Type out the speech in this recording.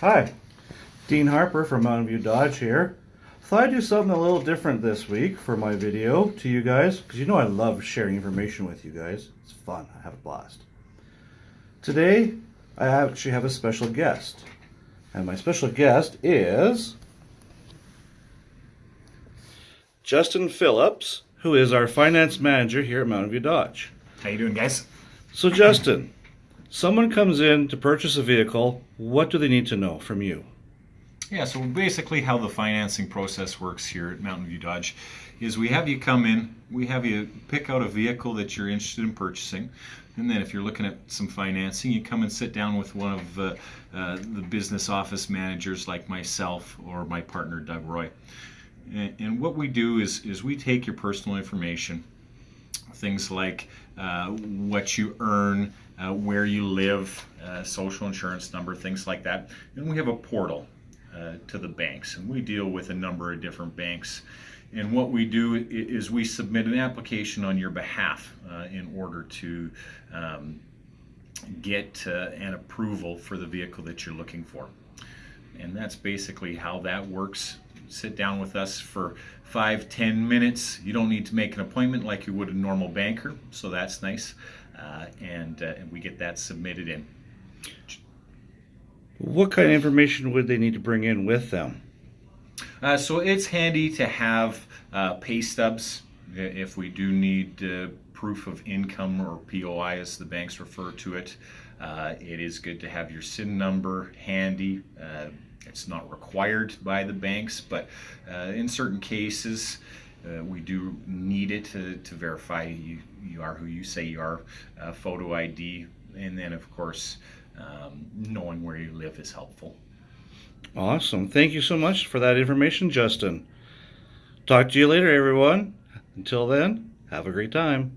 Hi, Dean Harper from Mountain View Dodge here. Thought I'd do something a little different this week for my video to you guys, because you know I love sharing information with you guys. It's fun, I have a blast. Today, I actually have a special guest. And my special guest is Justin Phillips, who is our finance manager here at Mountain View Dodge. How you doing, guys? So Justin, someone comes in to purchase a vehicle, what do they need to know from you? Yeah, so basically how the financing process works here at Mountain View Dodge is we have you come in, we have you pick out a vehicle that you're interested in purchasing, and then if you're looking at some financing, you come and sit down with one of uh, uh, the business office managers like myself or my partner Doug Roy. And, and what we do is, is we take your personal information, things like uh, what you earn, uh, where you live, uh, social insurance number, things like that. And we have a portal uh, to the banks, and we deal with a number of different banks. And what we do is we submit an application on your behalf uh, in order to um, get uh, an approval for the vehicle that you're looking for. And that's basically how that works. Sit down with us for five, ten minutes. You don't need to make an appointment like you would a normal banker, so that's nice. Uh, and, uh, and we get that submitted in. What kind of information would they need to bring in with them? Uh, so it's handy to have uh, pay stubs if we do need uh, proof of income or POI as the banks refer to it. Uh, it is good to have your SIN number handy. Uh, it's not required by the banks, but uh, in certain cases, uh, we do need it to, to verify you, you are who you say you are. Uh, photo ID, and then of course, um, knowing where you live is helpful. Awesome. Thank you so much for that information, Justin. Talk to you later, everyone. Until then, have a great time.